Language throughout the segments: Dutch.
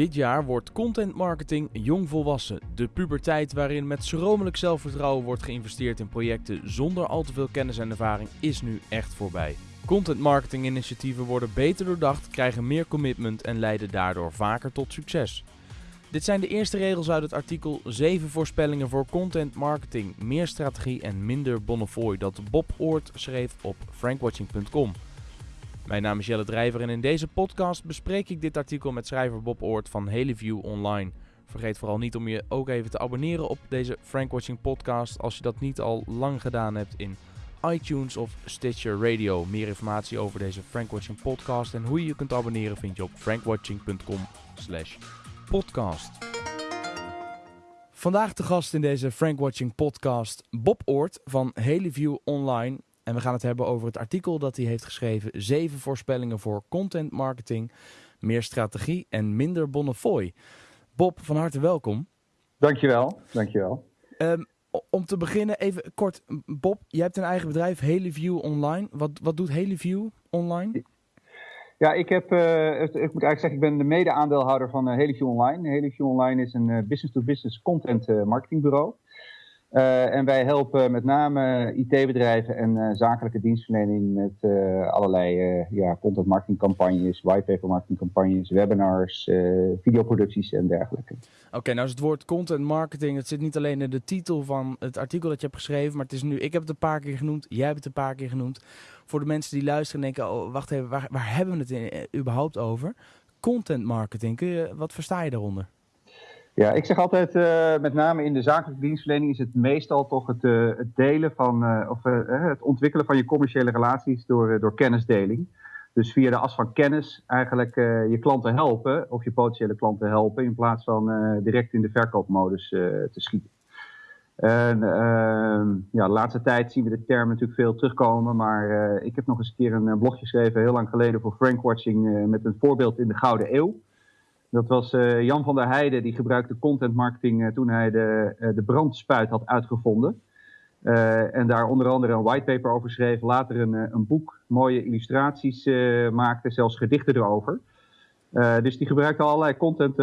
Dit jaar wordt content marketing jongvolwassen. De puberteit waarin met schromelijk zelfvertrouwen wordt geïnvesteerd in projecten zonder al te veel kennis en ervaring is nu echt voorbij. Content marketing initiatieven worden beter doordacht, krijgen meer commitment en leiden daardoor vaker tot succes. Dit zijn de eerste regels uit het artikel 7 voorspellingen voor content marketing, meer strategie en minder bonnefooi dat Bob Oort schreef op frankwatching.com. Mijn naam is Jelle Drijver en in deze podcast bespreek ik dit artikel met schrijver Bob Oort van Heliview Online. Vergeet vooral niet om je ook even te abonneren op deze Frankwatching podcast als je dat niet al lang gedaan hebt in iTunes of Stitcher Radio. Meer informatie over deze Frankwatching podcast en hoe je je kunt abonneren vind je op frankwatching.com slash podcast. Vandaag de gast in deze Frankwatching podcast Bob Oort van Heliview Online. En we gaan het hebben over het artikel dat hij heeft geschreven: zeven voorspellingen voor content marketing, meer strategie en minder bonnefooi. Bob, van harte welkom. Dankjewel, dankjewel. Um, om te beginnen even kort, Bob, jij hebt een eigen bedrijf, Heliview Online. Wat, wat doet Heliview Online? Ja, ik, heb, uh, ik moet eigenlijk zeggen, ik ben de mede-aandeelhouder van uh, Heliview Online. Heliview Online is een uh, business-to-business -business content marketingbureau. Uh, en wij helpen met name IT-bedrijven en uh, zakelijke dienstverlening met allerlei ja, content marketing campagnes, whitepaper marketing campagnes, webinars, videoproducties en dergelijke. Oké, nou is het woord content marketing, het zit niet alleen in de titel van het artikel dat je hebt geschreven, maar het is nu, ik heb het een paar keer genoemd, jij hebt het een paar keer genoemd. Voor de mensen die luisteren en denken, oh, wacht even, waar, waar hebben we het überhaupt over? Content marketing, kun je, wat versta je daaronder? Ja, ik zeg altijd, uh, met name in de zakelijke dienstverlening is het meestal toch het, uh, het delen van, uh, of het ontwikkelen van je commerciële relaties door, door kennisdeling. Dus via de as van kennis eigenlijk je klanten helpen, of je potentiële klanten helpen, in plaats van direct in de verkoopmodus te schieten. En ehm, ja, de laatste tijd zien we de term natuurlijk veel terugkomen, maar ik heb nog eens een keer een blogje geschreven, heel lang geleden voor Frankwatching, met een voorbeeld in de Gouden Eeuw. Dat was uh, Jan van der Heijden, die gebruikte content marketing uh, toen hij de, uh, de brandspuit had uitgevonden. en daar onder andere een whitepaper over schreef, later een, een boek, mooie illustraties maakte, zelfs gedichten erover. dus die gebruikte allerlei content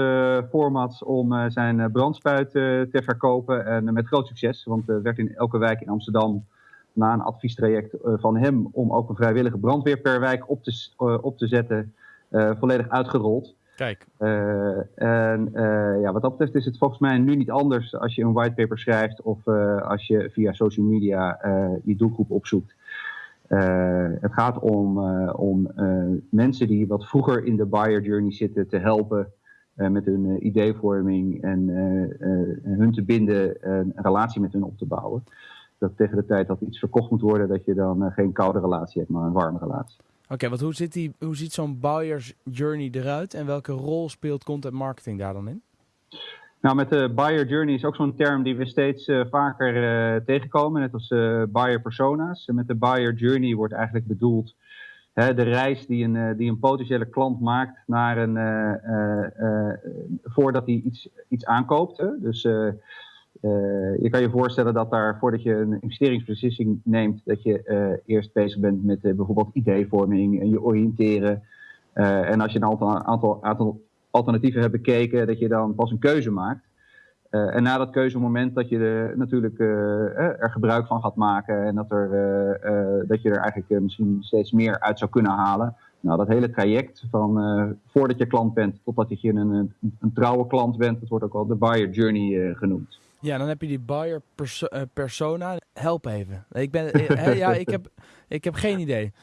formats om zijn brandspuit te verkopen en met groot succes. Want er werd in elke wijk in Amsterdam na een adviestraject van hem om ook een vrijwillige brandweer per wijk op te, op te zetten, volledig uitgerold. Kijk. Uh, en uh, ja, wat dat betreft is het volgens mij nu niet anders als je een whitepaper schrijft of uh, als je via social media je doelgroep opzoekt. het gaat om, om mensen die wat vroeger in de buyer journey zitten te helpen met hun ideevorming en hun te binden, een relatie met hun op te bouwen. Dat tegen de tijd dat iets verkocht moet worden, dat je dan geen koude relatie hebt, maar een warme relatie. Oké, okay, want hoe ziet, die, hoe ziet zo'n buyer's journey eruit en welke rol speelt content marketing daar dan in? Nou, met de buyer journey is ook zo'n term die we steeds uh, vaker uh, tegenkomen, net als uh, buyer persona's. Met de buyer journey wordt eigenlijk bedoeld hè, de reis die een, die een potentiële klant maakt naar een, voordat hij iets, iets aankoopt. Hè. Dus uh, je kan je voorstellen dat daar, voordat je een investeringsbeslissing neemt, dat je uh, eerst bezig bent met uh, bijvoorbeeld ideevorming en je oriënteren. en als je een aantal, aantal, aantal, alternatieven hebt bekeken, dat je dan pas een keuze maakt. en na dat keuzemoment dat je er natuurlijk er gebruik van gaat maken en dat, er, dat je er eigenlijk misschien steeds meer uit zou kunnen halen. Nou, dat hele traject van voordat je klant bent totdat je een, een, een trouwe klant bent, dat wordt ook wel de buyer journey genoemd. Ja, dan heb je die buyer uh, persona. Help even. Ik, ben, uh, ja, ik, heb, ik heb geen idee.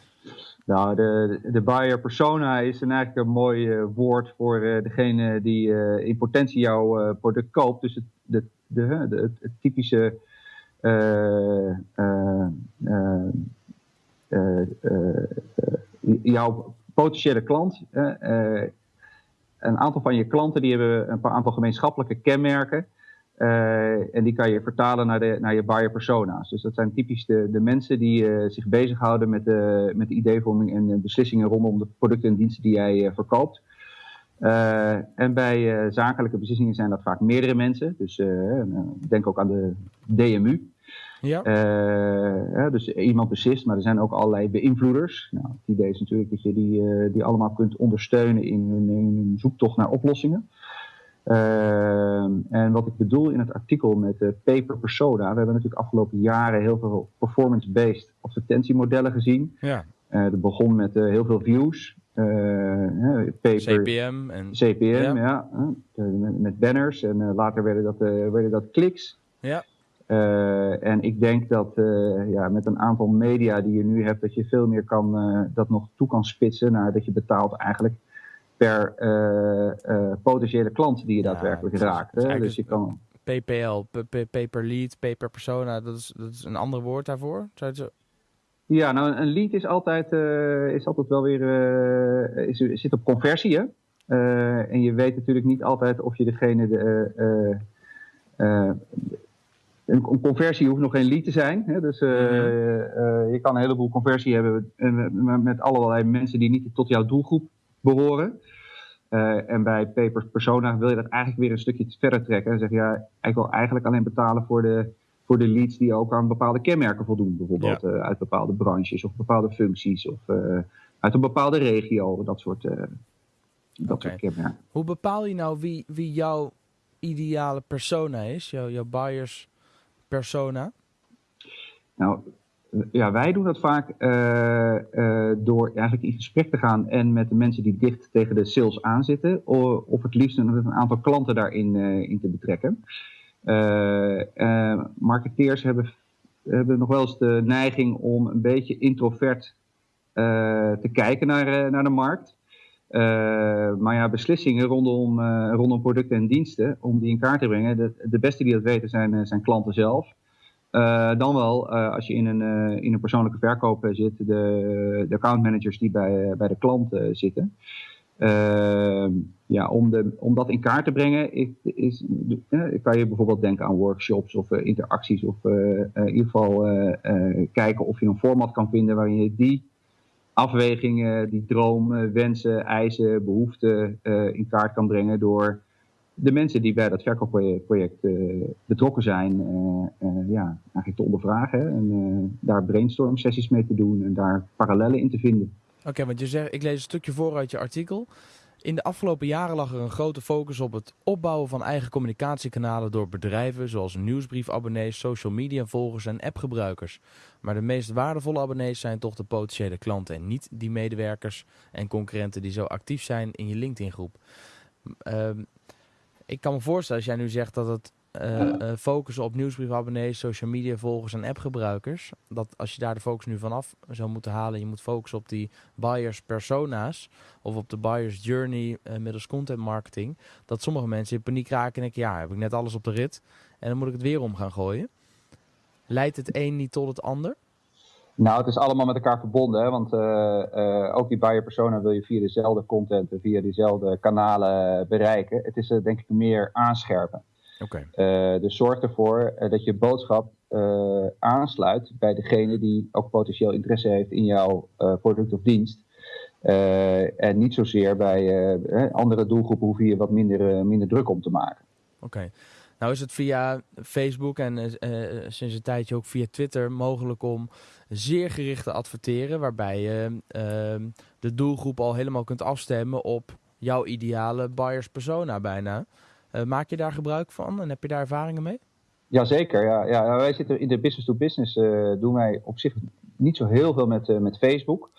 Nou, de, de buyer persona is een eigenlijk een mooi uh, woord voor degene die in potentie jouw product koopt. Dus het, de, de, de, het, typische jouw potentiële klant. een aantal van je klanten die hebben een paar aantal gemeenschappelijke kenmerken. Uh, en die kan je vertalen naar, de, naar je buyer persona's. Dus dat zijn typisch de, de mensen die uh, zich bezighouden met de, met de ideevorming en beslissingen rondom de producten en diensten die jij uh, verkoopt. en bij zakelijke beslissingen zijn dat vaak meerdere mensen. Dus denk ook aan de DMU. Ja. dus iemand beslist, maar er zijn ook allerlei beïnvloeders. Nou, het idee is natuurlijk dat je die, die allemaal kunt ondersteunen in hun, in hun zoektocht naar oplossingen. Ehm, en wat ik bedoel in het artikel met de paper persona, we hebben natuurlijk afgelopen jaren heel veel performance-based advertentiemodellen gezien. Ja. dat begon met heel veel views. paper, CPM en CPM, ja, met, met, banners en later werden dat, werden dat kliks. Ja. Uh, en ik denk dat uh, ja, met een aantal media die je nu hebt, dat je veel meer kan, uh, dat nog toe kan spitsen naar dat je betaalt eigenlijk per potentiële klant die je daadwerkelijk raakt. Hè? Dus je kan... PPL, pay per lead, pay per persona, dat is, dat is een ander woord daarvoor? Zou je. Ja, nou een lead is altijd, is altijd wel weer, is, zit op conversie hè. en je weet natuurlijk niet altijd of je degene de, een, conversie hoeft nog geen lead te zijn. Hè? Dus uh, je kan een heleboel conversie hebben met allerlei mensen die niet tot jouw doelgroep behoren. Uh, en bij Papers Persona wil je dat eigenlijk weer een stukje verder trekken. En zeg je, ja, ik wil eigenlijk alleen betalen voor de, voor de leads die ook aan bepaalde kenmerken voldoen. Bijvoorbeeld ja. uit bepaalde branches of bepaalde functies of uit een bepaalde regio. Dat soort, dat soort kenmerken. Hoe bepaal je nou wie, wie jouw ideale persona is? Jouw, jouw buyers persona? Nou, ja, wij doen dat vaak uh, uh, door eigenlijk in gesprek te gaan en met de mensen die dicht tegen de sales aanzitten, of, het liefst een, aantal klanten daarin uh, in te betrekken. marketeers hebben, hebben nog wel eens de neiging om een beetje introvert te kijken naar, naar de markt. maar ja, beslissingen rondom, rondom producten en diensten, om die in kaart te brengen, de, de beste die dat weten zijn, zijn klanten zelf. Uh, dan wel, uh, als je in een, uh, in een persoonlijke verkoop zit, de, de accountmanagers die bij, bij de klant zitten. ja, om, de, om dat in kaart te brengen, is, is, kan je bijvoorbeeld denken aan workshops of interacties. Of in ieder geval kijken of je een format kan vinden waarin je die afwegingen, die droom, wensen, eisen, behoeften in kaart kan brengen door de mensen die bij dat verkoopproject uh, betrokken zijn, uh, uh, ja, eigenlijk te ondervragen. En daar brainstorm sessies mee te doen en daar parallellen in te vinden. Oké, want je zegt, ik lees een stukje voor uit je artikel. In de afgelopen jaren lag er een grote focus op het opbouwen van eigen communicatiekanalen door bedrijven zoals nieuwsbriefabonnees, social media volgers en appgebruikers. Maar de meest waardevolle abonnees zijn toch de potentiële klanten en niet die medewerkers en concurrenten die zo actief zijn in je LinkedIn groep. Ehm, ik kan me voorstellen als jij nu zegt dat het uh, focussen op nieuwsbriefabonnees, social media volgers en appgebruikers. Dat als je daar de focus nu vanaf zou moeten halen, je moet focussen op die buyers persona's of op de buyers journey uh, middels content marketing. Dat sommige mensen in paniek raken en denken, ja, heb ik net alles op de rit en dan moet ik het weer om gaan gooien. Leidt het een niet tot het ander? Nou, het is allemaal met elkaar verbonden, hè? want uh, uh, ook die buyer persona wil je via dezelfde content en via dezelfde kanalen bereiken. Het is uh, denk ik meer aanscherpen. Okay. dus zorg ervoor dat je boodschap aansluit bij degene die ook potentieel interesse heeft in jouw product of dienst. en niet zozeer bij andere doelgroepen hoef je wat minder, minder druk om te maken. Oké. Nou is het via Facebook en uh, sinds een tijdje ook via Twitter mogelijk om zeer gericht te adverteren. Waarbij je uh, de doelgroep al helemaal kunt afstemmen op jouw ideale buyers persona bijna. Uh, maak je daar gebruik van en heb je daar ervaringen mee? Jazeker, ja. ja. Wij zitten in de business to business, doen wij op zich niet zo heel veel met, met Facebook.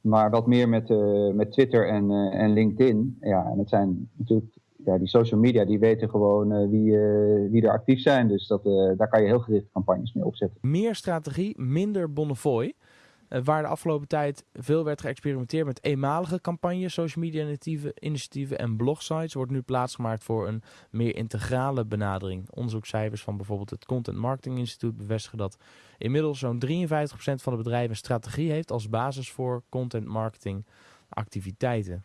maar wat meer met, met Twitter en, en LinkedIn. Ja, en het zijn natuurlijk ja, die social media die weten gewoon uh, wie, uh, wie er actief zijn. Dus dat, uh, daar kan je heel gericht campagnes mee opzetten. Meer strategie, minder Bonnefoy. waar de afgelopen tijd veel werd geëxperimenteerd met eenmalige campagnes, social media initiatieven, initiatieven en blogsites, wordt nu plaatsgemaakt voor een meer integrale benadering. Onderzoekscijfers van bijvoorbeeld het Content Marketing Instituut bevestigen dat inmiddels zo'n 53% van de bedrijven strategie heeft als basis voor content marketing activiteiten.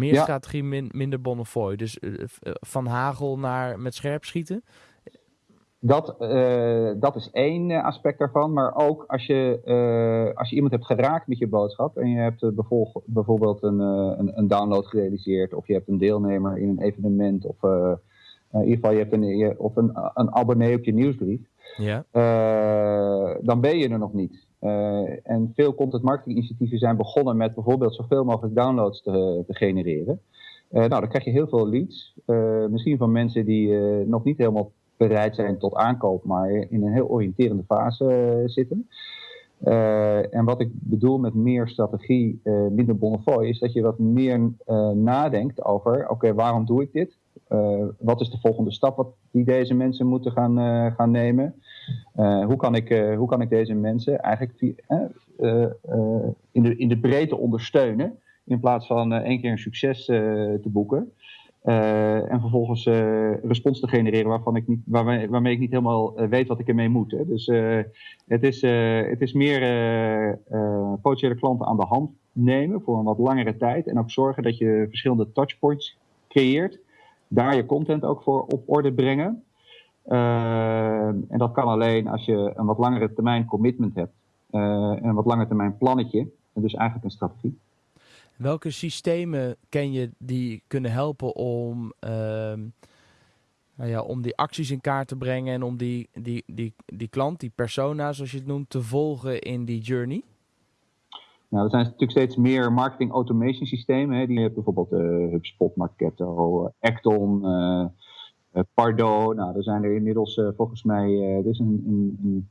Meer strategie, minder Bonnefoy. Dus uh, van hagel naar met scherp schieten. Dat, uh, dat is één aspect daarvan. Maar ook als je, uh, als je iemand hebt geraakt met je boodschap. En je hebt bijvoorbeeld een, een, een, download gerealiseerd. Of je hebt een deelnemer in een evenement. Of in ieder geval je hebt een, of een, een abonnee op je nieuwsbrief. Ja. dan ben je er nog niet. Uh, en veel content marketing initiatieven zijn begonnen met bijvoorbeeld zoveel mogelijk downloads te, te genereren. nou, dan krijg je heel veel leads. misschien van mensen die nog niet helemaal bereid zijn tot aankoop, maar in een heel oriënterende fase zitten. en wat ik bedoel met meer strategie, minder bonnefoy, is dat je wat meer nadenkt over: oké, waarom doe ik dit? Wat is de volgende stap wat die deze mensen moeten gaan, gaan nemen? Uh, hoe, kan ik, hoe kan ik deze mensen eigenlijk in, de, in de breedte ondersteunen in plaats van één keer een succes te boeken? en vervolgens respons te genereren waarvan ik niet, waarmee, waarmee ik niet helemaal weet wat ik ermee moet. Hè. Dus het, is, het is meer potentiële klanten aan de hand nemen voor een wat langere tijd. En ook zorgen dat je verschillende touchpoints creëert daar je content ook voor op orde brengen. Uh, en dat kan alleen als je een wat langere termijn commitment hebt. Uh, een wat langere termijn plannetje. En dus eigenlijk een strategie. Welke systemen ken je die kunnen helpen om, uh, nou ja, om die acties in kaart te brengen en om die, die, die, die klant, die persona zoals je het noemt, te volgen in die journey? Nou, er zijn natuurlijk steeds meer marketing automation systemen. Hè. Die hebben bijvoorbeeld uh, HubSpot, Marketo, Acton, uh, Pardo. Nou, er zijn er inmiddels volgens mij, er, is een, een, een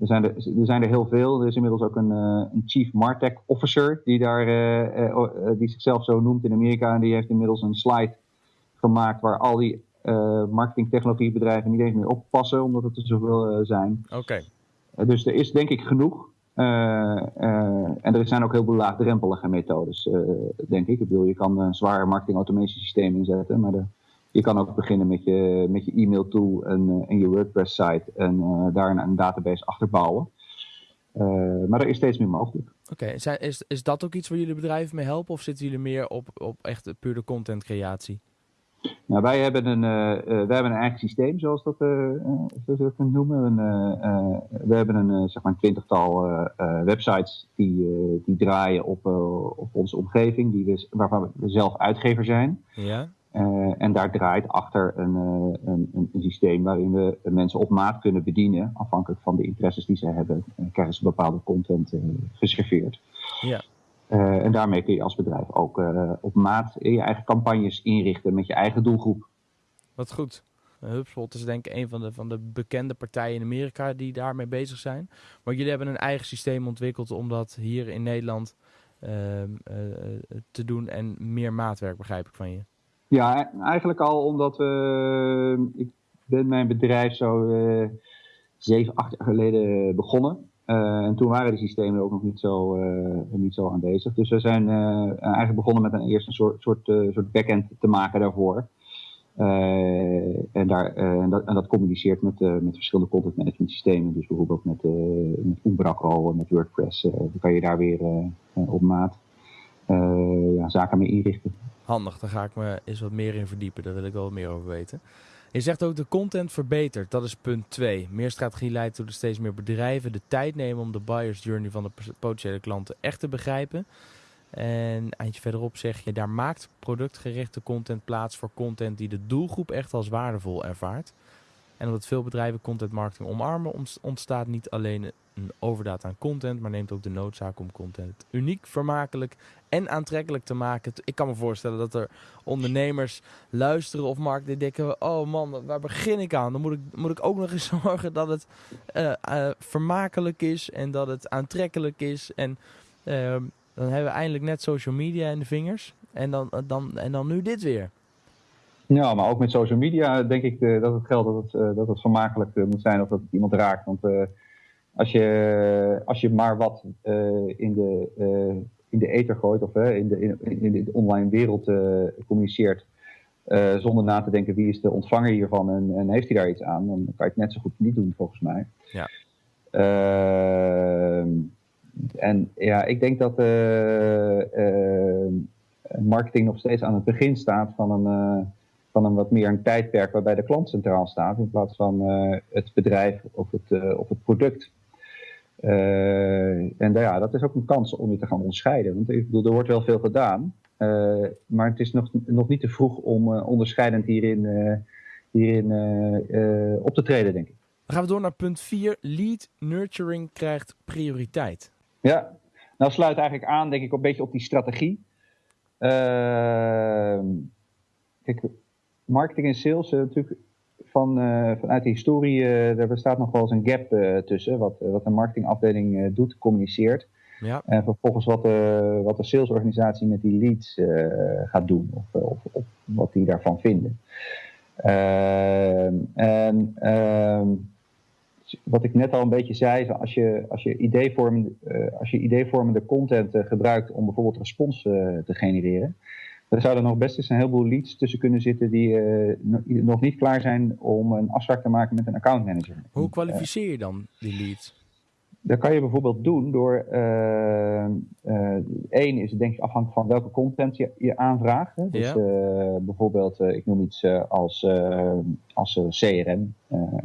er, zijn er, er zijn er heel veel. Er is inmiddels ook een, een Chief Martech Officer die, daar, die zichzelf zo noemt in Amerika. En die heeft inmiddels een slide gemaakt waar al die marketingtechnologiebedrijven niet eens meer oppassen, omdat het er zoveel zijn. Oké. dus er is denk ik genoeg. Uh, uh, en er zijn ook heel veel laagdrempelige methodes, uh, denk ik. Ik bedoel, je kan een zwaar marketing automation systeem inzetten, maar de, je kan ook beginnen met je, met je e-mail tool en, en je WordPress site en daar een, een, database achter bouwen. maar er is steeds meer mogelijk. Oké, okay. is, is dat ook iets waar jullie bedrijven mee helpen of zitten jullie meer op, op echt pure content creatie? Nou, wij hebben een, uh, wij hebben een eigen systeem, zoals dat, uh, zoals we het noemen. we hebben een zeg maar een twintigtal websites die, die draaien op, op onze omgeving, die we, waarvan we zelf uitgever zijn. Ja. En daar draait achter een, een, een, systeem waarin we mensen op maat kunnen bedienen. Afhankelijk van de interesses die ze hebben, krijgen ze bepaalde content geserveerd. Ja. En daarmee kun je als bedrijf ook op maat je eigen campagnes inrichten met je eigen doelgroep. Wat goed. HubSpot is denk ik een van de, van de bekende partijen in Amerika die daarmee bezig zijn. Maar jullie hebben een eigen systeem ontwikkeld om dat hier in Nederland uh, te doen en meer maatwerk begrijp ik van je. Ja, eigenlijk al omdat we, ik ben mijn bedrijf zo zeven, acht jaar geleden begonnen. Uh, en toen waren die systemen ook nog niet zo, uh, niet zo aanwezig. Dus we zijn eigenlijk begonnen met een eerste een soort, soort, soort backend te maken daarvoor. en, daar, en, dat, en dat communiceert met, met verschillende content management systemen. Dus bijvoorbeeld met, met Umbraco, met WordPress. dan kan je daar weer op maat ja, zaken mee inrichten. Handig, daar ga ik me eens wat meer in verdiepen. Daar wil ik wel meer over weten. Je zegt ook de content verbetert. Dat is punt 2. Meer strategie leidt tot steeds meer bedrijven de tijd nemen om de buyer's journey van de potentiële klanten echt te begrijpen. En eindje verderop zeg je, daar maakt productgerichte content plaats voor content die de doelgroep echt als waardevol ervaart. En omdat veel bedrijven content marketing omarmen, ontstaat niet alleen een overdaad aan content, maar neemt ook de noodzaak om content uniek, vermakelijk en aantrekkelijk te maken. Ik kan me voorstellen dat er ondernemers luisteren of marketing denken, oh man, waar begin ik aan? Dan moet ik, moet ik ook nog eens zorgen dat het uh, uh, vermakelijk is en dat het aantrekkelijk is. En uh, dan hebben we eindelijk net social media in de vingers. En dan, dan, en dan nu dit weer. Ja, maar ook met social media denk ik dat het geldt dat het, dat het vermakelijk moet zijn of dat het iemand raakt. Want als, je, als je maar wat in, de, in de ether gooit of in, de, in, in de online wereld communiceert, zonder na te denken wie is de ontvanger hiervan en, en, heeft hij daar iets aan, dan kan je het net zo goed niet doen volgens mij. Ja. Ehm, en ja, ik denk dat marketing nog steeds aan het begin staat van een van een wat meer een tijdperk waarbij de klant centraal staat in plaats van het bedrijf of het, of het product. Uh, en ja, dat is ook een kans om je te gaan onderscheiden. Want ik bedoel, er wordt wel veel gedaan, maar het is nog, nog niet te vroeg om onderscheidend hierin, hierin op te treden, denk ik. Dan gaan we door naar punt 4. Lead nurturing krijgt prioriteit. Ja, nou sluit eigenlijk aan, denk ik, een beetje op die strategie. Kijk, marketing en sales natuurlijk van, vanuit de historie, daar bestaat nog wel eens een gap tussen. Wat, wat een marketingafdeling doet, communiceert. Ja. En vervolgens wat de, wat de salesorganisatie met die leads gaat doen. Of, of, of, wat die daarvan vinden. En ehm, wat ik net al een beetje zei, als je, als je, ideevormende, als je ideevormende content gebruikt om bijvoorbeeld respons te genereren, er nog best eens een heleboel leads tussen kunnen zitten die nog niet klaar zijn om een afspraak te maken met een accountmanager. Hoe kwalificeer je dan die leads? Dat kan je bijvoorbeeld doen door, één is denk ik afhankelijk van welke content je, je aanvraagt. Hè? Dus ja. bijvoorbeeld, ik noem iets als, als CRM.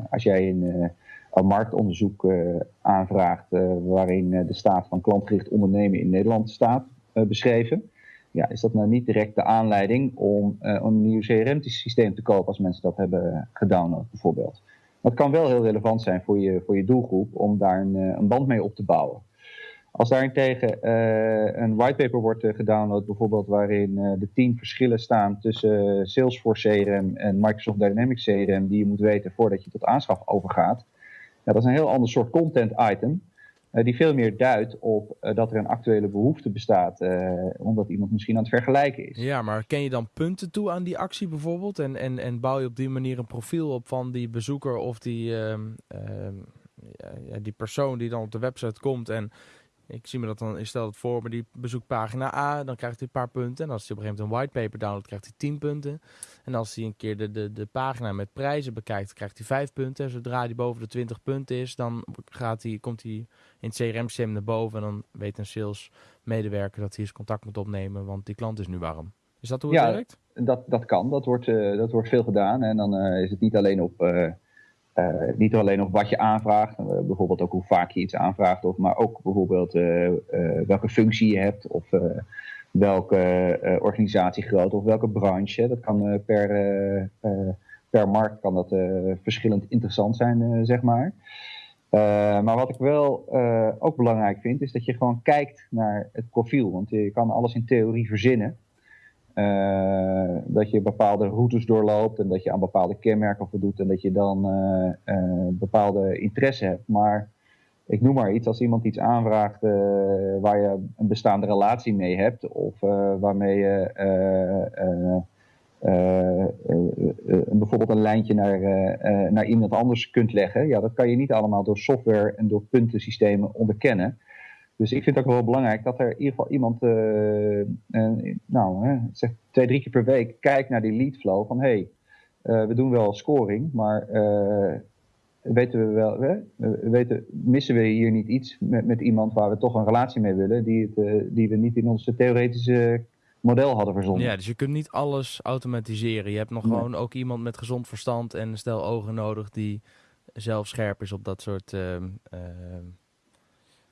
als jij een een marktonderzoek uh, aanvraagt uh, waarin uh, de staat van klantgericht ondernemen in Nederland staat beschreven. Ja, is dat nou niet direct de aanleiding om een nieuw CRM-systeem te kopen als mensen dat hebben gedownload bijvoorbeeld. Het kan wel heel relevant zijn voor je, voor je doelgroep om daar een, een band mee op te bouwen. Als daarentegen uh, een whitepaper wordt gedownload, bijvoorbeeld waarin de tien verschillen staan tussen Salesforce CRM en Microsoft Dynamics CRM, die je moet weten voordat je tot aanschaf overgaat, dat is een heel ander soort content item. Uh, die veel meer duidt op uh, dat er een actuele behoefte bestaat, uh, omdat iemand misschien aan het vergelijken is. Ja, maar ken je dan punten toe aan die actie bijvoorbeeld? En, en, en bouw je op die manier een profiel op van die bezoeker of die, uh, ja, die persoon die dan op de website komt en ik zie me dat dan, ik stel het voor, maar die bezoekt pagina A, dan krijgt hij een paar punten. En als hij op een gegeven moment een whitepaper downloadt, krijgt hij 10 punten. En als hij een keer de, de, de pagina met prijzen bekijkt, krijgt hij 5 punten. En zodra hij boven de 20 punten is, dan gaat hij, komt hij in het CRM-systeem naar boven. En dan weet een sales medewerker dat hij eens contact moet opnemen, want die klant is nu warm. Is dat hoe het ja, werkt? Dat, dat kan, dat wordt, uh, dat wordt veel gedaan. En dan uh, is het niet alleen op... Uh, uh, niet alleen op wat je aanvraagt, uh, bijvoorbeeld ook hoe vaak je iets aanvraagt, of, maar ook bijvoorbeeld uh, welke functie je hebt of welke organisatiegrootte of welke branche. Dat kan per, per markt kan dat verschillend interessant zijn, zeg maar. maar wat ik wel ook belangrijk vind, is dat je gewoon kijkt naar het profiel. Want je kan alles in theorie verzinnen. Uh, dat je bepaalde routes doorloopt en dat je aan bepaalde kenmerken voldoet en dat je dan uh, uh, bepaalde interesse hebt. Maar ik noem maar iets, als iemand iets aanvraagt waar je een bestaande relatie mee hebt of waarmee je bijvoorbeeld een lijntje naar, naar iemand anders kunt leggen, ja, dat kan je niet allemaal door software en door puntensystemen onderkennen. Dus ik vind het ook wel belangrijk dat er in ieder geval iemand, uh, uh, nou, hè, zeg twee, drie keer per week kijkt naar die lead flow van hé, hey, uh, we doen wel scoring, maar weten we wel, hè, weten, missen we hier niet iets met, met iemand waar we toch een relatie mee willen, die, het, die we niet in onze theoretische model hadden verzonnen. Ja, dus je kunt niet alles automatiseren. Je hebt nog nee. gewoon ook iemand met gezond verstand en stel ogen nodig die zelf scherp is op dat soort ehm,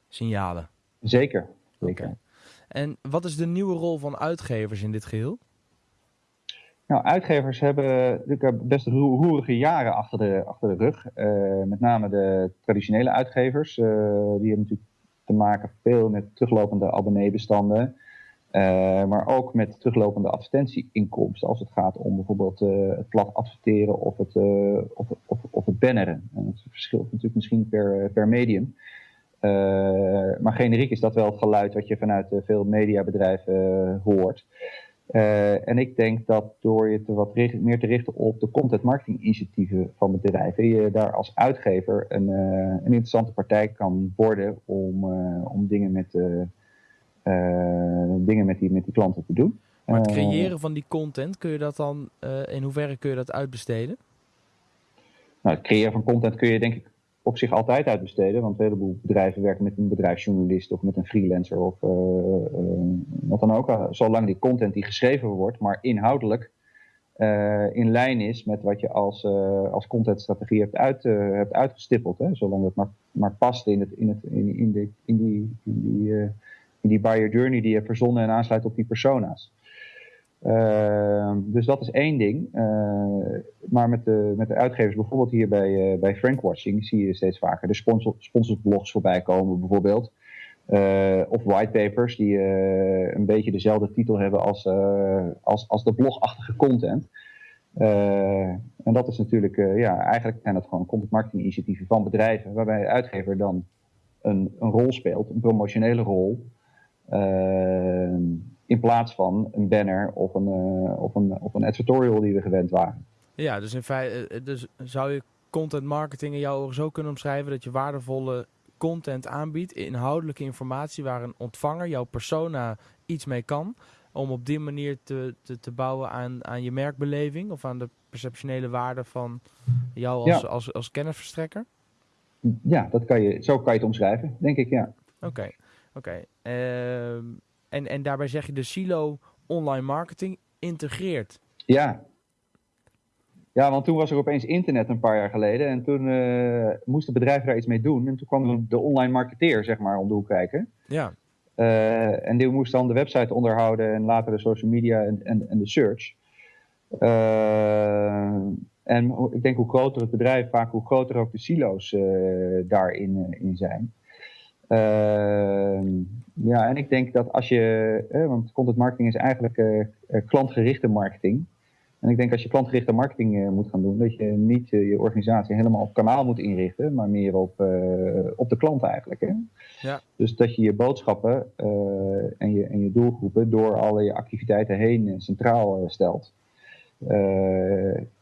signalen. Zeker. zeker. Okay. En wat is de nieuwe rol van uitgevers in dit geheel? Nou, uitgevers hebben natuurlijk best roerige jaren achter de, achter de rug. Uh, met name de traditionele uitgevers. Uh, die hebben natuurlijk te maken veel met teruglopende abonneebestanden. Uh, maar ook met teruglopende advertentieinkomsten. Als het gaat om bijvoorbeeld het plat adverteren of het, of, of, of het banneren. En het verschilt natuurlijk misschien per, per medium. Uh, maar generiek is dat wel het geluid wat je vanuit uh, veel mediabedrijven uh, hoort. en ik denk dat door je te wat richt, meer te richten op de content marketing initiatieven van bedrijven, je daar als uitgever een, een interessante partij kan worden om, om dingen, met, dingen met, die, met die klanten te doen. Maar het creëren van die content, kun je dat dan, in hoeverre kun je dat uitbesteden? Nou, het creëren van content kun je denk ik op zich altijd uitbesteden. Want een heleboel bedrijven werken met een bedrijfsjournalist of met een freelancer of uh, uh, wat dan ook. Zolang die content die geschreven wordt, maar inhoudelijk in lijn is met wat je als, als contentstrategie hebt, uit, hebt uitgestippeld. Hè? Zolang dat maar, maar past in, het, in, het, in, in, de, in, die, in, die, in die buyer journey die je hebt verzonnen en aansluit op die persona's. Uh, dus dat is één ding. Uh, maar met de, met de uitgevers, bijvoorbeeld hier bij, uh, bij Frankwatching, zie je steeds vaker de sponsor, sponsorsblogs voorbij komen, bijvoorbeeld. of whitepapers die een beetje dezelfde titel hebben als, als, als de blogachtige content. en dat is natuurlijk, ja, eigenlijk zijn dat gewoon content marketing initiatieven van bedrijven, waarbij de uitgever dan een, een rol speelt, een promotionele rol. In plaats van een banner of een, of, een, of een advertorial die we gewend waren. Ja, dus in feite dus zou je content marketing in jouw ogen zo kunnen omschrijven dat je waardevolle content aanbiedt, inhoudelijke informatie waar een ontvanger, jouw persona, iets mee kan. Om op die manier te, te, te bouwen aan, aan je merkbeleving of aan de perceptionele waarde van jou als, als, als, kennisverstrekker? Ja, dat kan je, zo kan je het omschrijven, denk ik, ja. Oké, oké. Ehm, en, en daarbij zeg je de silo online marketing integreert. Ja, ja, want toen was er opeens internet een paar jaar geleden. En toen uh, moesten bedrijven daar iets mee doen. En toen kwam de online marketeer, zeg maar, om de hoek kijken. Ja. Uh, en die moest dan de website onderhouden en later de social media en, en, en de search. Uh, en ik denk hoe groter het bedrijf, vaak hoe groter ook de silo's daarin in zijn. Ja, en ik denk dat als je, want content marketing is eigenlijk klantgerichte marketing. En ik denk als je klantgerichte marketing uh, moet gaan doen, dat je niet uh, je organisatie helemaal op kanaal moet inrichten, maar meer op, op de klant eigenlijk. Hè? Ja. Dus dat je je boodschappen en, je, en je doelgroepen door alle je activiteiten heen centraal stelt.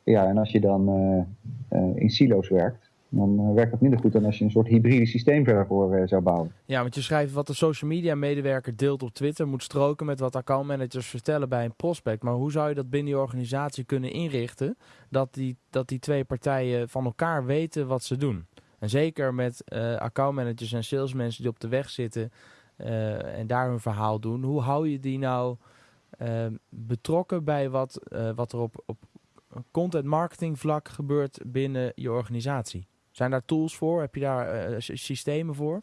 ja, en als je dan in silo's werkt, dan eh, werkt dat minder goed dan als je een soort hybride systeem verder voor uh, zou bouwen. Ja, want je schrijft wat de social media medewerker deelt op Twitter moet stroken met wat accountmanagers vertellen bij een prospect. Maar hoe zou je dat binnen je organisatie kunnen inrichten dat die, dat die twee partijen van elkaar weten wat ze doen? En zeker met uh, accountmanagers en salesmensen die op de weg zitten en daar hun verhaal doen. Hoe hou je die nou betrokken bij wat, wat er op, op content marketing vlak gebeurt binnen je organisatie? Zijn daar tools voor? Heb je daar uh, systemen voor?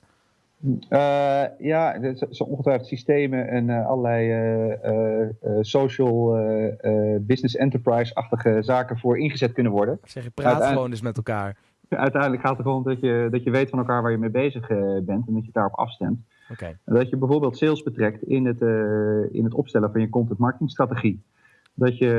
Uh, ja, er zijn ongetwijfeld systemen en uh, allerlei social business enterprise-achtige zaken voor ingezet kunnen worden. Zeg je, praat gewoon eens met elkaar. Uiteindelijk gaat het erom dat je, dat je weet van elkaar waar je mee bezig bent en dat je daarop afstemt. Okay. Dat je bijvoorbeeld sales betrekt in het, in het opstellen van je content marketing strategie dat je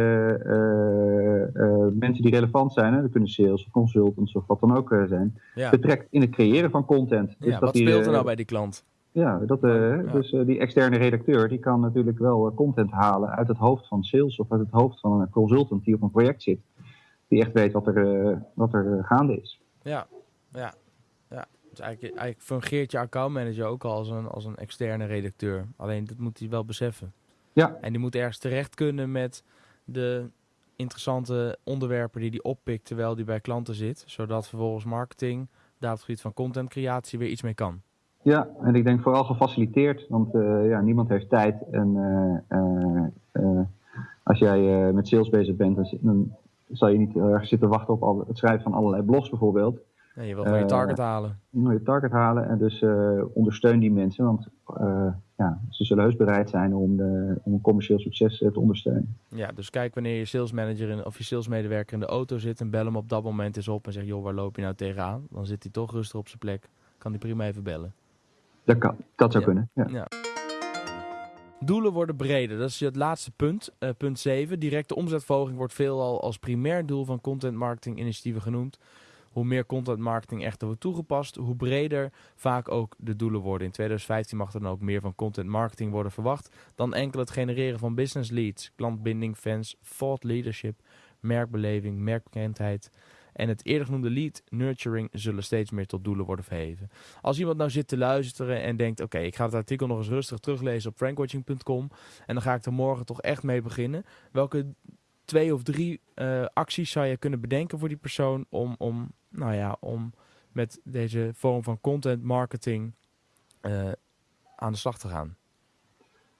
uh, uh, mensen die relevant zijn, hè, dat kunnen sales of consultants of wat dan ook uh, zijn, ja. betrekt in het creëren van content. Dus ja, dat wat die, speelt er nou bij die klant? Ja, dat, ja. dus die externe redacteur die kan natuurlijk wel content halen uit het hoofd van sales of uit het hoofd van een consultant die op een project zit. Die echt weet wat er, wat er gaande is. Ja, ja. ja. Dus eigenlijk, eigenlijk fungeert je accountmanager ook al als een, als een externe redacteur. Alleen dat moet hij wel beseffen. Ja. En die moet ergens terecht kunnen met de interessante onderwerpen die hij oppikt terwijl die bij klanten zit. Zodat vervolgens marketing daar op het gebied van contentcreatie weer iets mee kan. Ja, en ik denk vooral gefaciliteerd, want uh, ja, niemand heeft tijd. En uh, uh, als jij met sales bezig bent, dan, dan zal je niet erg zitten wachten op al, het schrijven van allerlei blogs bijvoorbeeld. Nee, je wil gewoon je target halen. Je wil je target halen en dus ondersteun die mensen, want ja, ze zullen heus bereid zijn om, de, om een commercieel succes eh, te ondersteunen. Ja, dus kijk wanneer je salesmanager in, of je salesmedewerker in de auto zit en bel hem op dat moment eens op en zeg joh, waar loop je nou tegenaan? Dan zit hij toch rustig op zijn plek. Kan hij prima even bellen. Dat kan, dat zou kunnen. Ja. ja. Doelen worden breder. Dat is het laatste punt. Uh, punt 7. Directe omzetverhoging wordt veelal als primair doel van content marketing initiatieven genoemd hoe meer content marketing echter wordt toegepast, hoe breder vaak ook de doelen worden. In 2015 mag er dan ook meer van content marketing worden verwacht dan enkel het genereren van business leads, klantbinding, fans, thought leadership, merkbeleving, merkbekendheid. En het eerder genoemde lead nurturing zullen steeds meer tot doelen worden verheven. Als iemand nou zit te luisteren en denkt: Oké, ik ga het artikel nog eens rustig teruglezen op frankwatching.com. En dan ga ik er morgen toch echt mee beginnen. Welke twee of drie uh, acties zou je kunnen bedenken voor die persoon om, om nou ja, om met deze vorm van content marketing uh, aan de slag te gaan?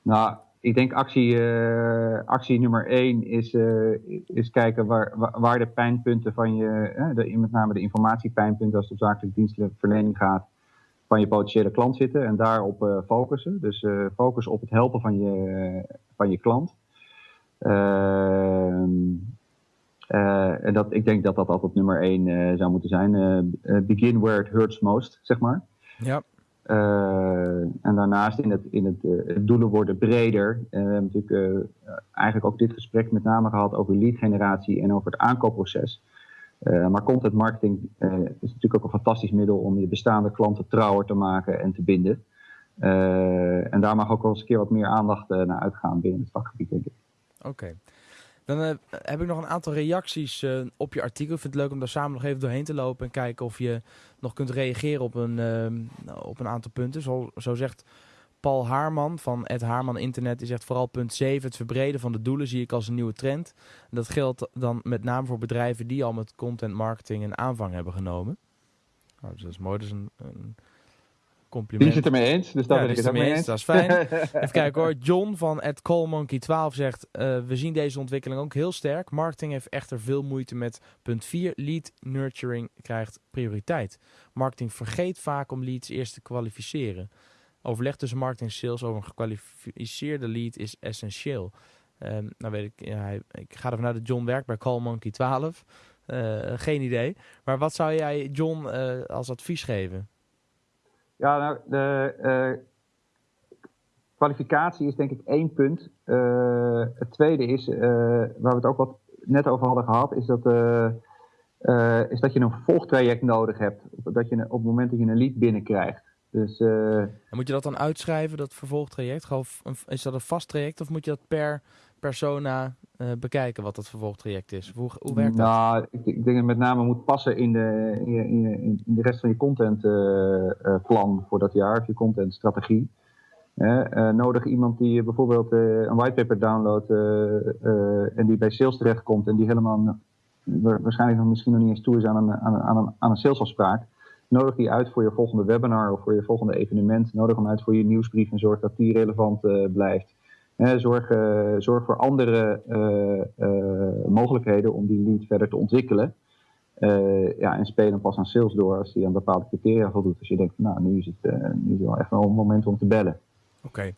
Nou, ik denk actie, uh, actie nummer één is, uh, is kijken waar, waar de pijnpunten van je, met name de informatiepijnpunten als het op zakelijke dienstverlening gaat, van je potentiële klant zitten en daarop focussen. Dus focus op het helpen van je, van je klant. Ehm, uh, en dat, ik denk dat dat altijd nummer één uh, zou moeten zijn. Uh, begin where it hurts most, zeg maar. Ja. en daarnaast in het, in het, doelen worden breder. we hebben natuurlijk eigenlijk ook dit gesprek met name gehad over lead generatie en over het aankoopproces. maar content marketing is natuurlijk ook een fantastisch middel om je bestaande klanten trouwer te maken en te binden. en daar mag ook wel eens een keer wat meer aandacht naar uitgaan binnen het vakgebied, denk ik. Oké. Dan uh, heb ik nog een aantal reacties uh, op je artikel. Ik vind het leuk om daar samen nog even doorheen te lopen en kijken of je nog kunt reageren op een, uh, op een aantal punten. Zo, zegt Paul Haarman van Ed Haarman Internet. Die zegt vooral punt 7, het verbreden van de doelen zie ik als een nieuwe trend. Dat geldt dan met name voor bedrijven die al met content marketing een aanvang hebben genomen. Nou, dus dat is mooi. Dat is een compliment. Die zit er mee eens, dus daar ben ik het ook mee eens. Dat is fijn. Even kijken hoor. John van @callmonkey12 zegt: uh, We zien deze ontwikkeling ook heel sterk. Marketing heeft echter veel moeite met punt 4. Lead nurturing krijgt prioriteit. Marketing vergeet vaak om leads eerst te kwalificeren. Overleg tussen marketing en sales over een gekwalificeerde lead is essentieel. Um, nou weet ik, ja, ik ga ervan uit dat John werkt bij Callmonkey 12. Uh, geen idee. Maar wat zou jij John uh, als advies geven? Ja, nou, de uh, kwalificatie is denk ik één punt. Uh, het tweede is, uh, waar we het ook wat net over hadden gehad, is dat, is dat je een volgtraject nodig hebt. Dat je op het moment dat je een lead binnenkrijgt. Dus, en moet je dat dan uitschrijven, dat vervolgtraject? Is dat een vast traject of moet je dat per persona uh, bekijken wat dat vervolgtraject is? Hoe, hoe werkt dat? Nou, ik, ik, denk dat het met name moet passen in de, in, in, in de rest van je contentplan uh, voor dat jaar, of je contentstrategie. Uh, nodig iemand die bijvoorbeeld een whitepaper downloadt en die bij sales terechtkomt en die helemaal waarschijnlijk nog misschien nog niet eens toe is aan een, aan, aan een, aan een salesafspraak. Nodig die uit voor je volgende webinar of voor je volgende evenement. Nodig hem uit voor je nieuwsbrief en zorg dat die relevant blijft zorg, uh, zorg voor andere uh, uh, mogelijkheden om die lead verder te ontwikkelen. ja, en speel hem pas aan sales door als hij aan bepaalde criteria voldoet. Als je denkt, nou, nu is het, nu is wel echt wel een moment om te bellen. Oké. Okay.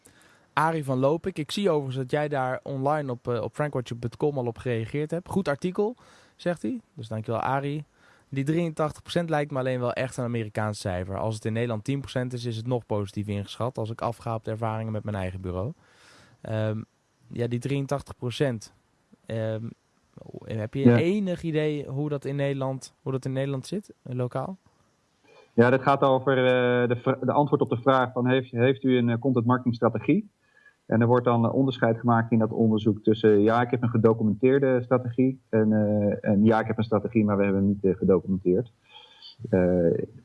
Arie van Lopik, ik zie overigens dat jij daar online op, op frankwatcher.com al op gereageerd hebt. Goed artikel, zegt hij. Dus dankjewel Arie. Die 83% lijkt me alleen wel echt een Amerikaans cijfer. Als het in Nederland 10% is, is het nog positief ingeschat. Als ik afga op de ervaringen met mijn eigen bureau. Um, ja, die 83 procent. Um, heb je enig idee hoe dat in Nederland, hoe dat in Nederland zit, eh, lokaal? Ja, dat gaat over uh, de, de, antwoord op de vraag van heeft, heeft u een content marketing strategie? En er wordt dan onderscheid gemaakt in dat onderzoek tussen ja, ik heb een gedocumenteerde strategie en, uh, en ja, ik heb een strategie, maar we hebben hem niet gedocumenteerd.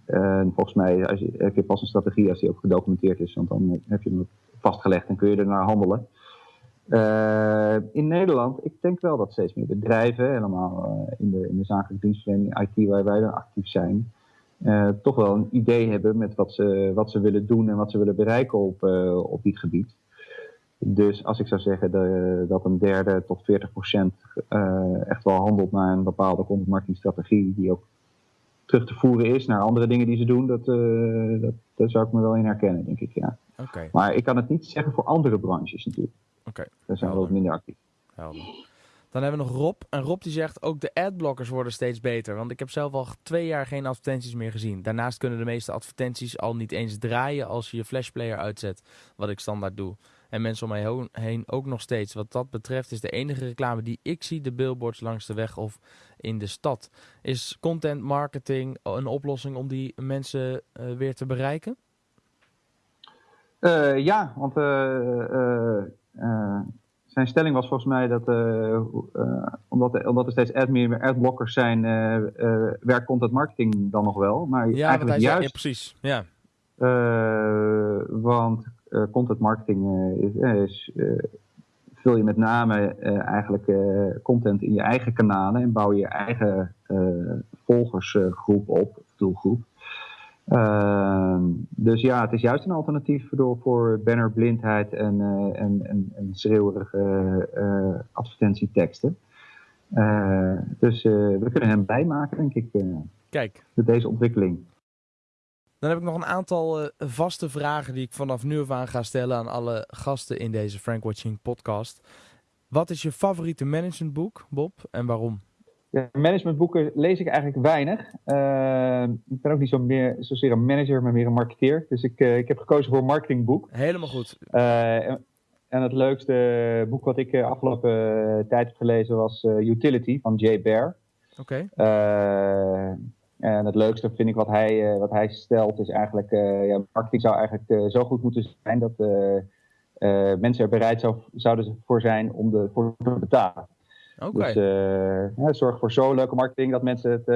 en volgens mij als je, heb je pas een strategie als die ook gedocumenteerd is, want dan heb je hem vastgelegd en kun je er naar handelen. Uh, in Nederland, ik denk wel dat steeds meer bedrijven, helemaal uh, in, de, in de zakelijke dienstverlening, IT waar wij dan actief zijn, uh, toch wel een idee hebben met wat ze, wat ze willen doen en wat ze willen bereiken op, op dit gebied. Dus als ik zou zeggen dat een derde tot 40 procent echt wel handelt naar een bepaalde content marketing strategie, die ook terug te voeren is naar andere dingen die ze doen, dat, dat, daar zou ik me wel in herkennen, denk ik, ja. Okay. Maar ik kan het niet zeggen voor andere branches natuurlijk. Oké. Okay. Daar zijn we wat minder actief. Helder. Dan hebben we nog Rob. En Rob die zegt ook de adblockers worden steeds beter. Want ik heb zelf al twee jaar geen advertenties meer gezien. Daarnaast kunnen de meeste advertenties al niet eens draaien als je je flashplayer uitzet. Wat ik standaard doe. En mensen om mij heen ook nog steeds. Wat dat betreft is de enige reclame die ik zie de billboards langs de weg of in de stad. Is content marketing een oplossing om die mensen uh, weer te bereiken? Uh, ja, want uh, zijn stelling was volgens mij dat omdat, er, omdat er steeds ad meer adblockers zijn, werkt content marketing dan nog wel. Maar ja, eigenlijk juist. Ja, precies. Ja. want content marketing is, is vul je met name eigenlijk content in je eigen kanalen en bouw je je eigen volgersgroep op, doelgroep. Uh, dus ja, het is juist een alternatief voor, voor bannerblindheid en, uh, en, en, en schreeuwerige uh, advertentieteksten. Eh, dus we kunnen hem bijmaken, denk ik, Kijk. met deze ontwikkeling. Dan heb ik nog een aantal vaste vragen die ik vanaf nu af aan ga stellen aan alle gasten in deze Frank Watching podcast. Wat is je favoriete managementboek, Bob, en waarom? Ja, managementboeken lees ik eigenlijk weinig. ik ben ook niet zo meer, zozeer een manager, maar meer een marketeer. Dus ik, ik heb gekozen voor een marketingboek. Helemaal goed. En, en, het leukste boek wat ik afgelopen tijd heb gelezen was Utility van Jay Baer. Oké. En het leukste vind ik wat hij, wat hij stelt is eigenlijk, ja, marketing zou eigenlijk zo goed moeten zijn dat mensen er bereid zou, zouden voor zijn om de, voor te betalen. Okay. Dus ja, zorg voor zo'n leuke marketing dat mensen het,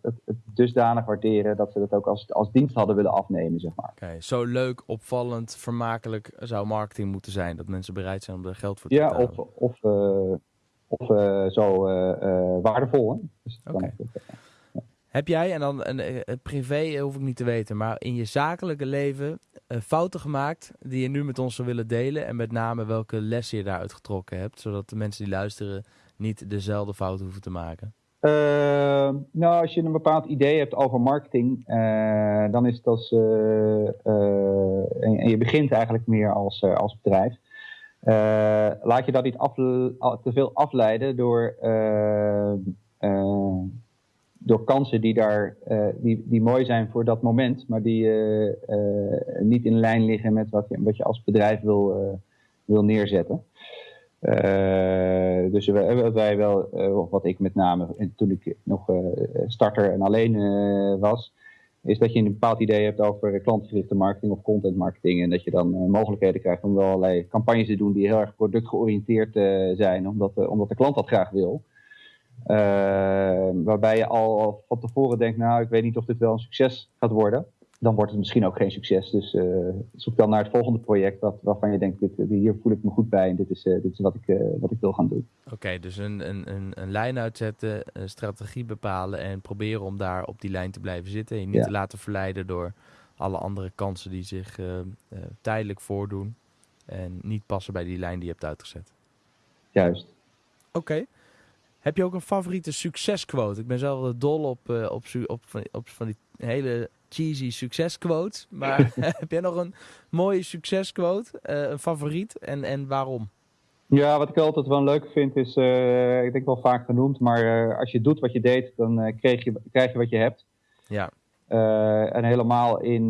het, het, dusdanig waarderen dat ze dat ook als, als dienst hadden willen afnemen, zeg maar. Oké, zo leuk, opvallend, vermakelijk zou marketing moeten zijn dat mensen bereid zijn om er geld voor te ja, betalen. Ja, of, of, of zo waardevol. Hè? Dus okay. Heb jij, en dan een, een, privé hoef ik niet te weten, maar in je zakelijke leven uh, fouten gemaakt die je nu met ons zou willen delen? En met name welke lessen je daaruit getrokken hebt, zodat de mensen die luisteren niet dezelfde fouten hoeven te maken? Uh, nou, als je een bepaald idee hebt over marketing, dan is als. En, je begint eigenlijk meer als, als bedrijf. laat je dat niet te veel afleiden door door kansen die daar uh, die, die mooi zijn voor dat moment, maar die uh, uh, niet in lijn liggen met wat je, wat je als bedrijf wil, wil neerzetten. dus wat wij wel, of wat ik met name toen ik nog starter en alleen was, is dat je een bepaald idee hebt over klantgerichte marketing of content marketing. En dat je dan mogelijkheden krijgt om wel allerlei campagnes te doen die heel erg productgeoriënteerd zijn, omdat, omdat de klant dat graag wil. Uh, waarbij je al van tevoren denkt, nou, ik weet niet of dit wel een succes gaat worden. Dan wordt het misschien ook geen succes. Dus uh, zoek dan naar het volgende project wat, waarvan je denkt, dit, hier voel ik me goed bij en dit is, uh, dit is wat, ik, wat ik wil gaan doen. Oké, okay, dus een, een, een, een, lijn uitzetten, een strategie bepalen en proberen om daar op die lijn te blijven zitten. En je niet ja. te laten verleiden door alle andere kansen die zich tijdelijk voordoen. En niet passen bij die lijn die je hebt uitgezet. Juist. Oké. Okay. Heb je ook een favoriete succesquote? Ik ben zelf dol op, uh, op, op, op, op, van die hele cheesy succesquotes. Maar heb jij nog een mooie succesquote? Uh, een favoriet? En, en waarom? Ja, wat ik altijd wel leuk vind is, uh, ik denk wel vaak genoemd, maar als je doet wat je deed, dan krijg, je, krijg je wat je hebt. Ja. en helemaal in,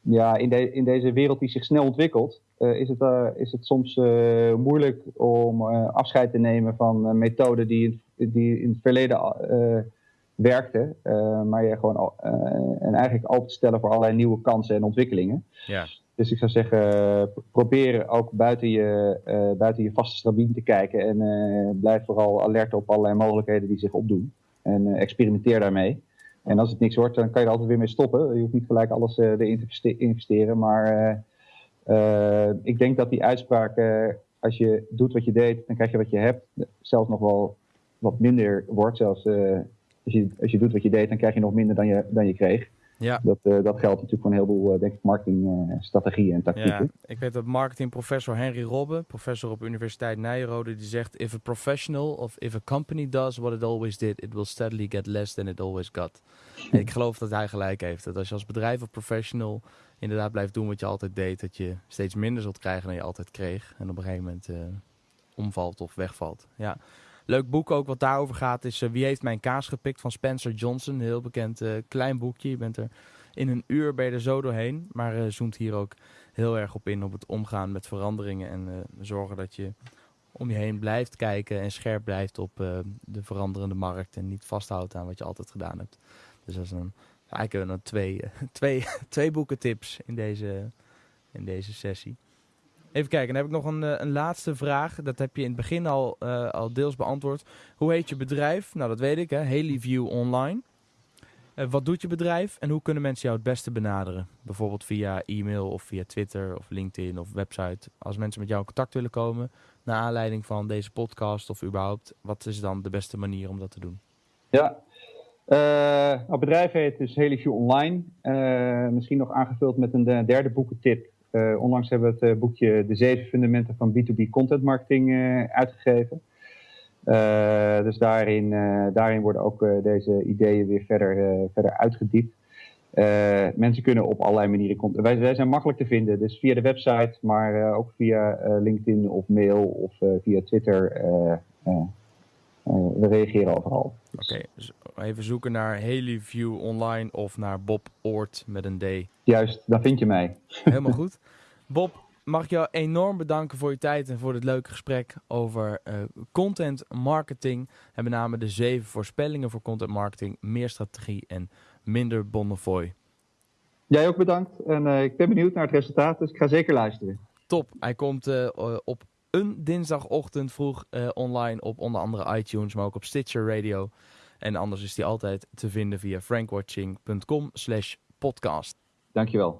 ja, in, de, in deze wereld die zich snel ontwikkelt, is, het, uh, is het soms uh, moeilijk om afscheid te nemen van methoden die, die in het verleden werkten, maar je gewoon en eigenlijk open te stellen voor allerlei nieuwe kansen en ontwikkelingen. Ja. Dus ik zou zeggen, probeer ook buiten je, buiten je vaste stramien te kijken en blijf vooral alert op allerlei mogelijkheden die zich opdoen. En experimenteer daarmee. En als het niks wordt, dan kan je er altijd weer mee stoppen. Je hoeft niet gelijk alles erin te investeren, maar ik denk dat die uitspraak, als je doet wat je deed, dan krijg je wat je hebt, zelfs nog wel wat minder wordt. Zelfs uh, als, je, als je doet wat je deed, dan krijg je nog minder dan je, dan je kreeg. Ja. Dat, dat geldt natuurlijk voor een heleboel denk ik, marketingstrategieën en tactieken. Ja, ik weet dat marketingprofessor Henry Robbe, professor op Universiteit Nijrode, die zegt: If a professional of if a company does what it always did, it will steadily get less than it always got. en ik geloof dat hij gelijk heeft. Dat als je als bedrijf of professional inderdaad blijft doen wat je altijd deed, dat je steeds minder zult krijgen dan je altijd kreeg. En op een gegeven moment uh, omvalt of wegvalt. Ja. Leuk boek ook wat daarover gaat is uh, Wie heeft mijn kaas gepikt van Spencer Johnson. Een heel bekend uh, klein boekje. Je bent er in een uur ben je er zo doorheen. Maar zoomt hier ook heel erg op in op het omgaan met veranderingen. En zorgen dat je om je heen blijft kijken en scherp blijft op de veranderende markt. En niet vasthoudt aan wat je altijd gedaan hebt. Dus dat is een Eigenlijk hebben we dan twee, twee, twee boekentips in deze, in deze sessie. Even kijken, dan heb ik nog een, eh, een laatste vraag. Dat heb je in het begin al, uh, al deels beantwoord. Hoe heet je bedrijf? Nou, dat weet ik, hè. Haleyview Online. Uh, wat doet je bedrijf en hoe kunnen mensen jou het beste benaderen? Bijvoorbeeld via e-mail of via Twitter of LinkedIn of website. Als mensen met jou in contact willen komen, naar aanleiding van deze podcast of überhaupt, wat is dan de beste manier om dat te doen? Ja, uh, het bedrijf heet dus Heliview Online. Uh, misschien nog aangevuld met een derde boekentip. Onlangs hebben we het boekje De Zeven Fundamenten van B2B Content Marketing uitgegeven. dus daarin, daarin worden ook deze ideeën weer verder, verder uitgediept. mensen kunnen op allerlei manieren... Wij, wij zijn makkelijk te vinden, dus via de website, maar ook via LinkedIn of mail of via Twitter we reageren overal. Oké, dus even zoeken naar Haley View online of naar Bob Oort met een D. Juist, daar vind je mij. Helemaal goed. Bob, mag ik jou enorm bedanken voor je tijd en voor dit leuke gesprek over uh, content marketing. En met name de zeven voorspellingen voor content marketing, meer strategie en minder Bonnefoy. Jij ook bedankt en uh, ik ben benieuwd naar het resultaat, dus ik ga zeker luisteren. Top, hij komt uh, op een dinsdagochtend vroeg online op onder andere iTunes, maar ook op Stitcher Radio. En anders is die altijd te vinden via frankwatching.com slash podcast. Dankjewel.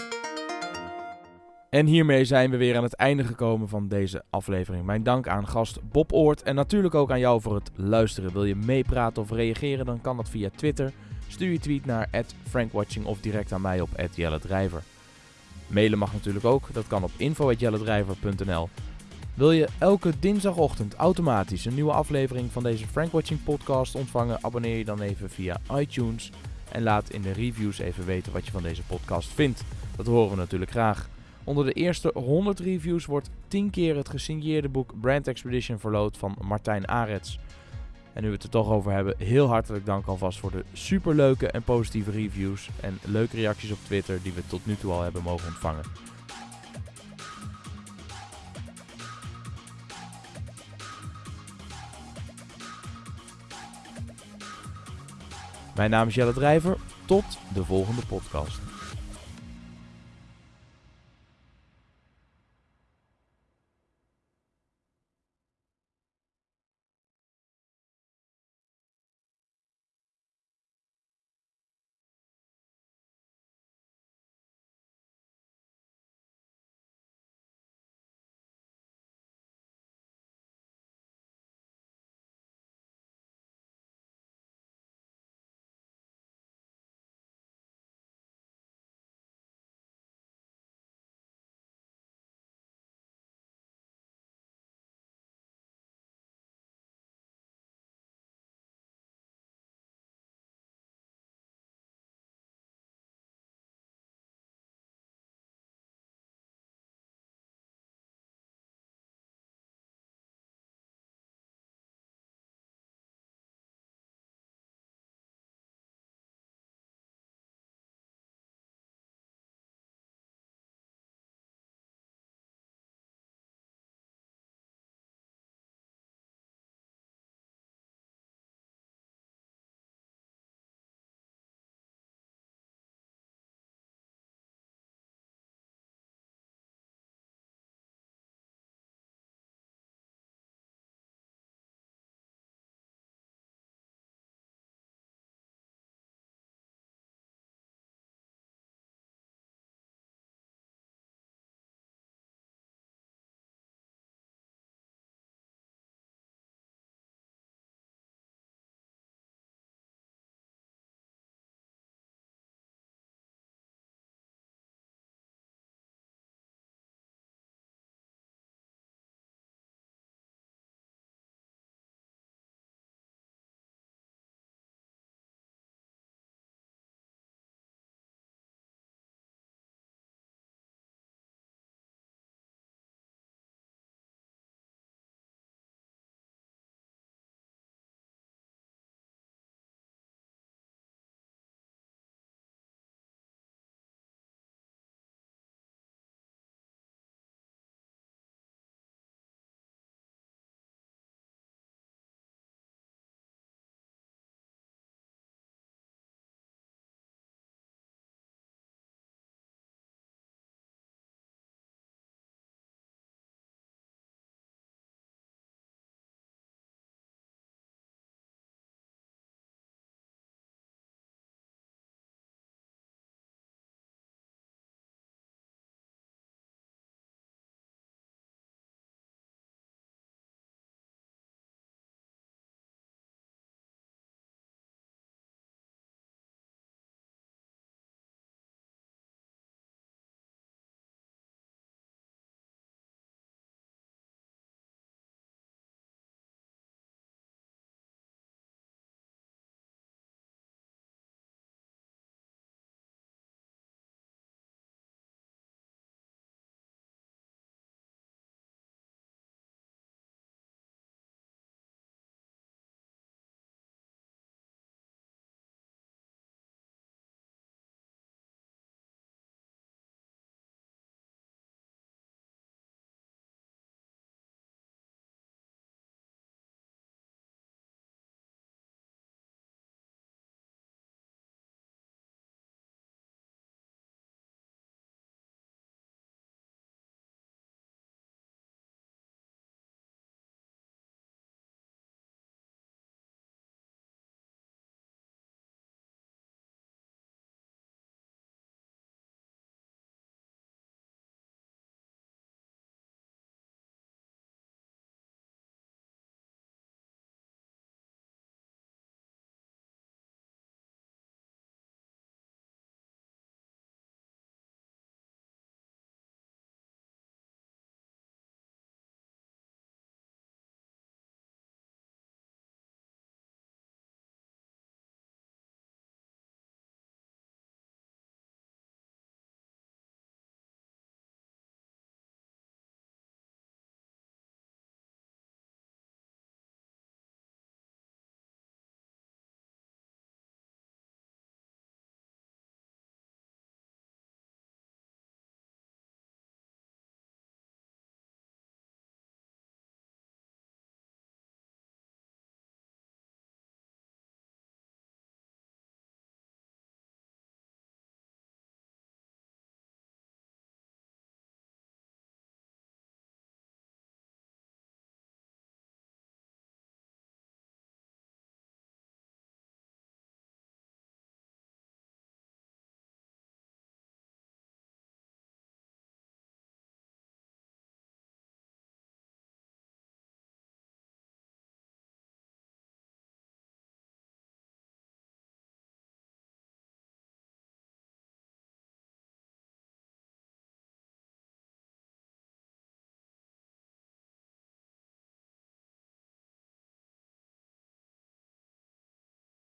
En hiermee zijn we weer aan het einde gekomen van deze aflevering. Mijn dank aan gast Bob Oort en natuurlijk ook aan jou voor het luisteren. Wil je meepraten of reageren, dan kan dat via Twitter. Stuur je tweet naar frankwatching of direct aan mij op @jelledrijver. Mailen mag natuurlijk ook, dat kan op info.jelledrijver.nl. Wil je elke dinsdagochtend automatisch een nieuwe aflevering van deze Frankwatching podcast ontvangen? Abonneer je dan even via iTunes en laat in de reviews even weten wat je van deze podcast vindt. Dat horen we natuurlijk graag. Onder de eerste 100 reviews wordt 10 keer het gesigneerde boek Brand Expedition verloot van Martijn Arets. En nu we het er toch over hebben, heel hartelijk dank alvast voor de superleuke en positieve reviews en leuke reacties op Twitter die we tot nu toe al hebben mogen ontvangen. Mijn naam is Jelle Drijver. Tot de volgende podcast.